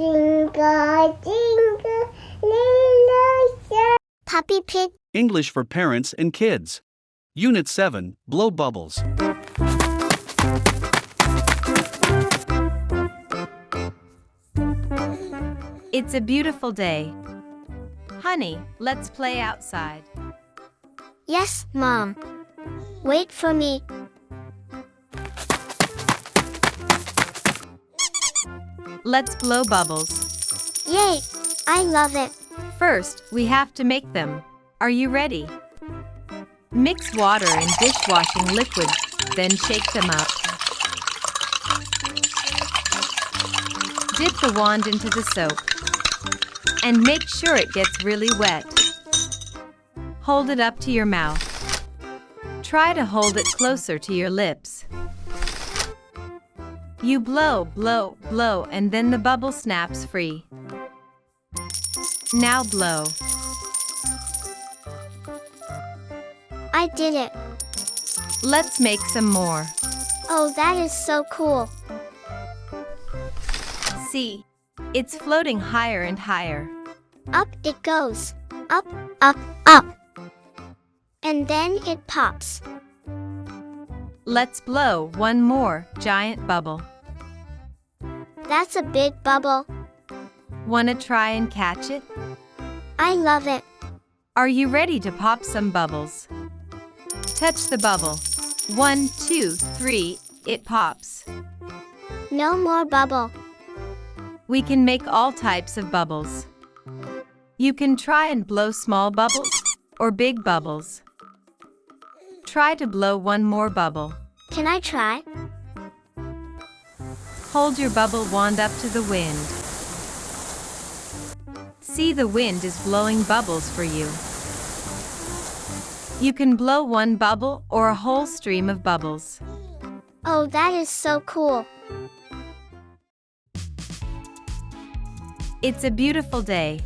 Jingle, jingle, little star. Puppy Pig. English for Parents and Kids. Unit 7 Blow Bubbles. It's a beautiful day. Honey, let's play outside. Yes, Mom. Wait for me. Let's blow bubbles. Yay! I love it. First, we have to make them. Are you ready? Mix water and dishwashing liquid, then shake them up. Dip the wand into the soap. And make sure it gets really wet. Hold it up to your mouth. Try to hold it closer to your lips. You blow, blow, blow, and then the bubble snaps free. Now blow. I did it. Let's make some more. Oh, that is so cool. See, it's floating higher and higher. Up it goes. Up, up, up. And then it pops. Let's blow one more giant bubble. That's a big bubble. Wanna try and catch it? I love it. Are you ready to pop some bubbles? Touch the bubble. One, two, three, it pops. No more bubble. We can make all types of bubbles. You can try and blow small bubbles or big bubbles. Try to blow one more bubble. Can I try? Hold your bubble wand up to the wind. See the wind is blowing bubbles for you. You can blow one bubble or a whole stream of bubbles. Oh, that is so cool. It's a beautiful day.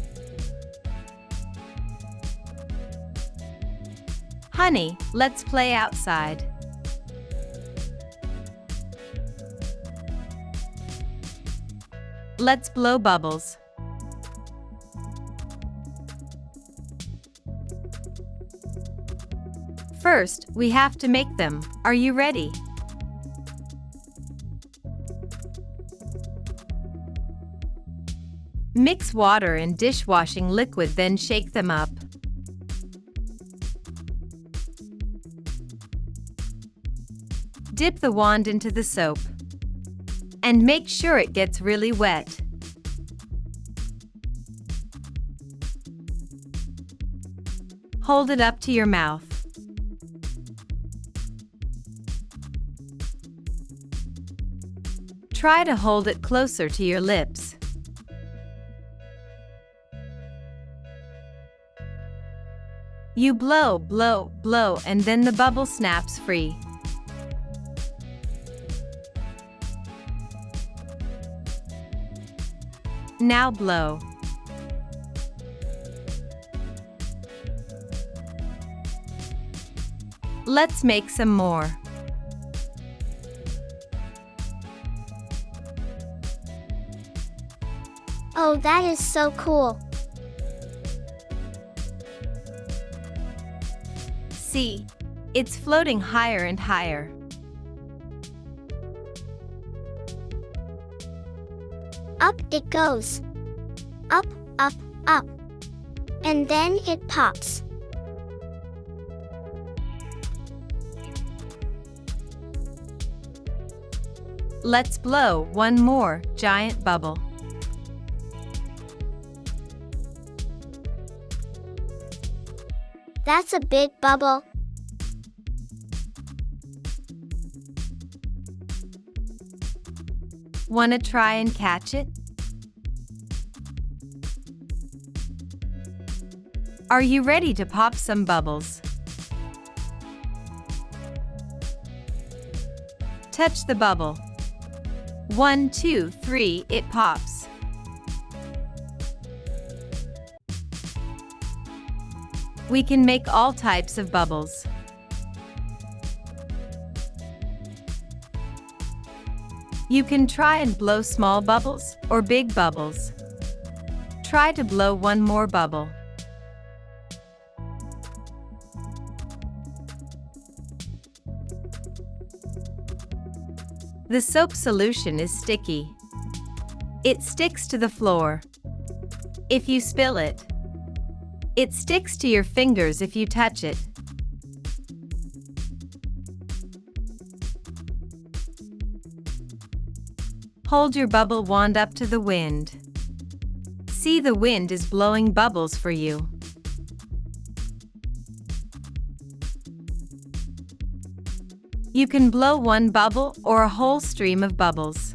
Honey, let's play outside. Let's blow bubbles. First, we have to make them. Are you ready? Mix water and dishwashing liquid then shake them up. Dip the wand into the soap. And make sure it gets really wet. Hold it up to your mouth. Try to hold it closer to your lips. You blow, blow, blow, and then the bubble snaps free. Now blow. Let's make some more. Oh, that is so cool. See, it's floating higher and higher. Up it goes. Up, up, up. And then it pops. Let's blow one more giant bubble. That's a big bubble. Wanna try and catch it? Are you ready to pop some bubbles? Touch the bubble. One, two, three, it pops. We can make all types of bubbles. You can try and blow small bubbles or big bubbles. Try to blow one more bubble. The soap solution is sticky. It sticks to the floor. If you spill it, it sticks to your fingers if you touch it. Hold your bubble wand up to the wind. See the wind is blowing bubbles for you. You can blow one bubble or a whole stream of bubbles.